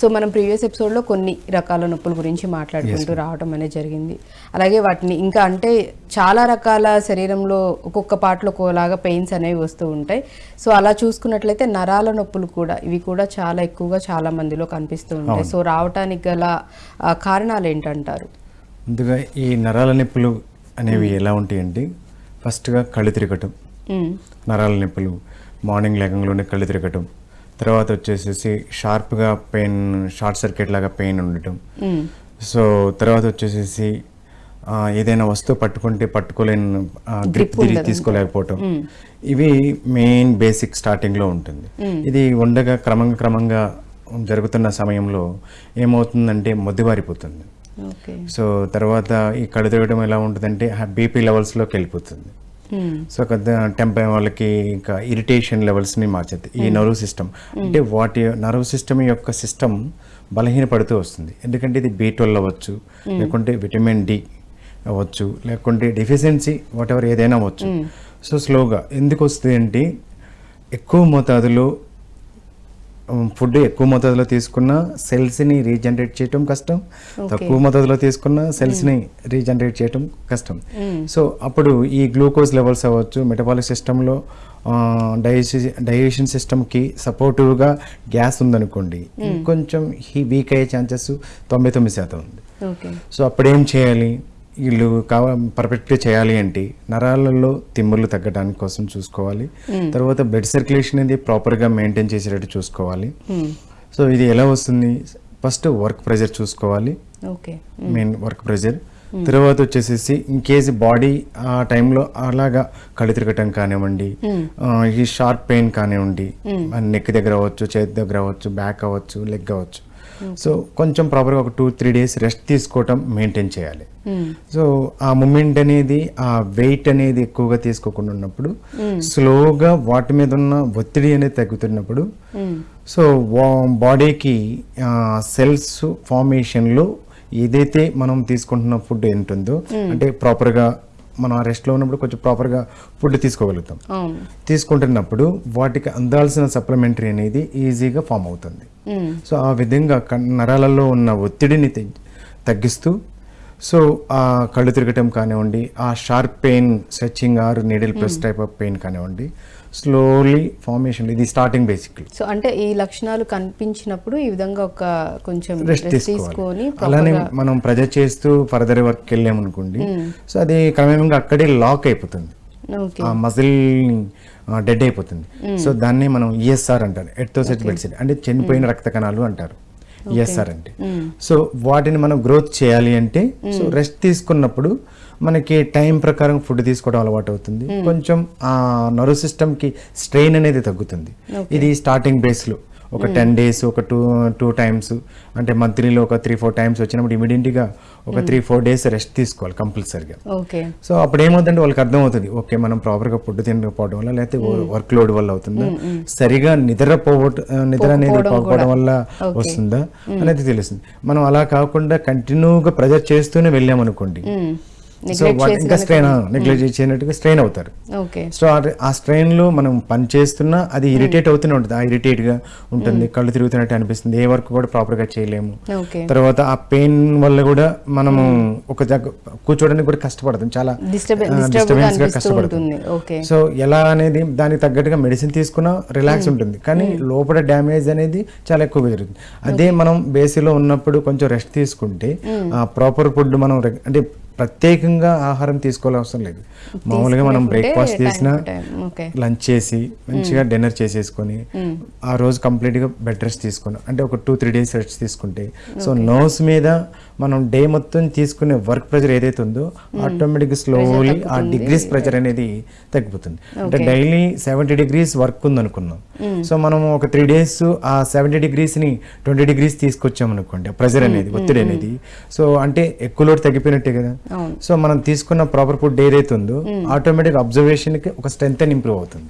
So మనం previous ఎపిసోడ్లో కొన్ని రకాల నొప్పుల గురించి మాట్లాడుకుంటూ రావడం అనేది జరిగింది. అలాగే వాటిని ఇంకా అంటే చాలా రకాల శరీరంలో ఒక్కొక్క పాటలో ఒక్కోలాగా పెయిన్స్ అనేవి వస్తూ ఉంటాయి. సో అలా చూసుకున్నట్లయితే నరాల నొప్పులు కూడా ఇవి కూడా చాలా ఎక్కువగా చాలా మందిలో కనిపిస్తూ ఉంటాయి. సో రావటానికి గల కారణాలు ఏంటంటారు? ముందుగా ఈ నరాల నొప్పులు అనేవి ఎలా ఉంటాయండి ఫస్ట్గా కళ్ళు తిరగటం. నరాల నొప్పులు మార్నింగ్ లేకంలోనే కళ్ళు తిరగటం. తర్వాత వచ్చేసేసి షార్ప్గా పెయిన్ షార్ట్ సర్క్యూట్ లాగా పెయిన్ ఉండటం. సో తర్వాత వచ్చేసేసి ఏదైనా వస్తువు పట్టుకుంటే పట్టుకోలేని గ్రిప్ తిరిగి తీసుకోలేకపోవటం. ఇవి మెయిన్ బేసిక్ స్టార్టింగ్లో ఉంటుంది. ఇది ఉండగా క్రమంగా క్రమంగా జరుగుతున్న సమయంలో ఏమవుతుందంటే మొద్దుబారిపోతుంది సో తర్వాత ఈ కళ్ళు తిరగడం ఎలా ఉంటుందంటే బీపీ లెవెల్స్లోకి వెళ్ళిపోతుంది. సో టెంప వాళ్ళకి ఇంకా ఇరిటేషన్ లెవెల్స్ని మార్చేది. ఈ నర్వ్ సిస్టమ్ అంటే వాటి నర్వ్ సిస్టమ్ యొక్క సిస్టమ్ బలహీనపడుతూ వస్తుంది. ఎందుకంటే ఇది బీ ట్వెల్వ్ అవ్వచ్చు లేకుంటే విటమిన్ డి అవ్వచ్చు లేకుంటే డెఫిషియన్సీ వాట్ ఎవర్ ఏదైనా అవ్వచ్చు. సో స్లోగా ఎందుకు వస్తుంది అంటే ఎక్కువ మోతాదులో ఫుడ్ ఎక్కువ మోతాదులో తీసుకున్న సెల్స్ని రీజనరేట్ చేయటం కష్టం. తక్కువ మోతాదులో తీసుకున్న సెల్స్ని రీజనరేట్ చేయటం కష్టం. సో అప్పుడు ఈ గ్లూకోజ్ లెవెల్స్ అవ్వచ్చు మెటబాలిక్ సిస్టంలో డైజెషన్ డైజెషన్ సిస్టమ్కి సపోర్టివ్గా గ్యాస్ ఉందనుకోండి ఇంకొంచెం ఈ వీక్ అయ్యే ఛాన్సెస్ తొంభై తొమ్మిది శాతం ఉంది. సో అప్పుడేం చేయాలి? వీళ్ళు కావ పర్ఫెక్ట్గా చేయాలి అంటే నరాలలో తిమ్ముర్లు తగ్గడానికి కోసం చూసుకోవాలి. తర్వాత బ్లడ్ సర్క్యులేషన్ అనేది ప్రాపర్గా మెయింటైన్ చేసేటట్టు చూసుకోవాలి. సో ఇది ఎలా వస్తుంది? ఫస్ట్ వర్క్ ప్రెజర్ చూసుకోవాలి. ఓకే. మెయిన్ వర్క్ ప్రెజర్ తర్వాత వచ్చేసేసి ఇన్ కేసు బాడీ ఆ టైంలో అలాగా కళ్ళు తిరగటం కానివ్వండి ఈ షార్ట్ పెయిన్ కానివ్వండి నెక్ దగ్గర అవ్వచ్చు చేతి దగ్గర అవ్వచ్చు బ్యాక్ అవ్వచ్చు లెగ్ అవ్వచ్చు. సో కొంచెం ప్రాపర్గా ఒక టూ త్రీ డేస్ రెస్ట్ తీసుకోవటం మెయింటైన్ చేయాలి. సో ఆ మూమెంట్ అనేది ఆ వెయిట్ అనేది ఎక్కువగా తీసుకోకుండా ఉన్నప్పుడు స్లోగా వాటి మీద ఉన్న ఒత్తిడి అనేది తగ్గుతున్నప్పుడు సో బాడీకి సెల్స్ ఫార్మేషన్లో ఏదైతే మనం తీసుకుంటున్న ఫుడ్ ఉంటుందో అంటే ప్రాపర్గా మనం ఆ రెస్ట్లో ఉన్నప్పుడు కొంచెం ప్రాపర్గా ఫుడ్ తీసుకోగలుగుతాం. తీసుకుంటున్నప్పుడు వాటికి అందాల్సిన సప్లిమెంటరీ అనేది ఈజీగా ఫామ్ అవుతుంది. సో ఆ విధంగా నరాలలో ఉన్న ఒత్తిడిని తగ్గి- తగ్గిస్తూ సో ఆ కళ్ళు తిరగటం కానివ్వండి ఆ sharp pain stretching or needle press type of pain కానివ్వండి స్లోలీ ఫార్మేషన్ ఇది స్టార్టింగ్ బేసిక్లీ సో అంటే ఈ లక్షణాలు కనిపించినప్పుడు ఈ విధంగా ఒక కొంచెం రెస్ట్ తీసుకొని అలానే మనం ప్రజెంట్ చేస్తూ ఫర్దర్ వర్క్ వెళ్ళామనుకోండి సో అది క్రమేణంగా అక్కడే లాక్ అయిపోతుంది. ఆ మజిల్ డెడ్ అయిపోతుంది. సో దాన్ని మనం ఈఎస్ఆర్ అంటారు ఎట్తోసెట్ బెడ్సెట్ అంటే చనిపోయిన రక్త కణాలు అంటారు. ఈఎస్ఆర్ అంటే సో వాటిని మనం గ్రోత్ చేయాలి అంటే సో రెస్ట్ తీసుకున్నప్పుడు మనకి టైం ప్రకారం ఫుడ్ తీసుకోవడం అలవాటు అవుతుంది కొంచెం ఆ నర్వ్ సిస్టమ్కి స్ట్రెయిన్ అనేది తగ్గుతుంది. ఇది స్టార్టింగ్ బేస్లో ఒక టెన్ డేస్ ఒక టూ టూ టైమ్స్ అంటే మంత్లీలో ఒక త్రీ ఫోర్ టైమ్స్ వచ్చినప్పుడు ఇమీడియట్గా ఒక త్రీ ఫోర్ డేస్ రెస్ట్ తీసుకోవాలి కంపల్సరిగా సో అప్పుడు ఏమవుతుందంటే వాళ్ళకి అర్థమవుతుంది ఓకే మనం ప్రాపర్గా ఫుడ్ తినకపోవడం వల్ల లేకపోతే వర్క్ లోడ్ వల్ల అవుతుందా? సరిగా నిద్రపోవట నిద్ర అనేది పోకపోవడం వల్ల వస్తుందా? అనేది తెలుస్తుంది. మనం అలా కాకుండా కంటిన్యూగా ప్రెజర్ చేస్తూనే వెళ్ళామనుకోండి. ఇంకా స్ట్రెయిన్ నెగ్లెక్ట్ చేయనట్టుగా స్ట్రెయిన్ అవుతారు. సో ఆ- స్ట్రెయిన్లో మనం పని చేస్తున్నా అది ఇరిటేట్ అవుతూనే ఉంటుంది. ఆ ఇరిటేట్గా ఉంటుంది. కళ్ళు తిరుగుతున్నట్టు అనిపిస్తుంది. ఏ వర్క్ కూడా ప్రాపర్గా చేయలేము. తర్వాత ఆ పెయిన్ వల్ల కూడా మనము ఒక దగ్గర కూర్చోడానికి కూడా కష్టపడుతుంది చాలా disturbance గా కష్టపడుతుంది. సో ఎలా అనేది దానికి తగ్గట్టుగా మెడిసిన్ తీసుకున్నా రిలాక్స్ ఉంటుంది. కానీ లోపల డ్యామేజ్ అనేది చాలా ఎక్కువగా జరుగుతుంది. అదే మనం బేసిలో ఉన్నప్పుడు కొంచెం రెస్ట్ తీసుకుంటే ఆ ప్రాపర్ ఫుడ్ మనం అంటే ప్రత్యేకంగా ఆహారం తీసుకోవాల్సిన అవసరం లేదు. మామూలుగా మనం బ్రేక్ఫాస్ట్ చేసినా లంచ్ చేసి మంచిగా డిన్నర్ చేసేసుకొని ఆ రోజు కంప్లీట్గా బెడ్ రెస్ట్ తీసుకుని. అంటే ఒక టూ త్రీ డేస్ రెస్ట్ తీసుకుంటే. సో నర్వ్స్ మీద మనం డే మొత్తం తీసుకునే వర్క్ ప్రెజర్ ఏదైతే ఉందో ఆటోమేటిక్ స్లోలీ ఆ డిగ్రీస్ ప్రెజర్ అనేది తగ్గిపోతుంది. అంటే డైలీ సెవెంటీ డిగ్రీస్ వర్క్ ఉంది అనుకున్నాం సో మనం ఒక త్రీ డేస్ ఆ సెవెంటీ డిగ్రీస్ని ట్వంటీ డిగ్రీస్ తీసుకొచ్చాం అనుకోండి ప్రెజర్ అనేది ఒత్తిడి అనేది. సో అంటే ఎక్కువ లోటు తగ్గిపోయినట్టే కదా. సో మనం తీసుకున్న ప్రాపర్ ఫుడ్ ఏదైతే ఉందో ఆటోమేటిక్ అబ్జర్వేషన్కి ఒక స్ట్రెంత్ ఇంప్రూవ్ అవుతుంది.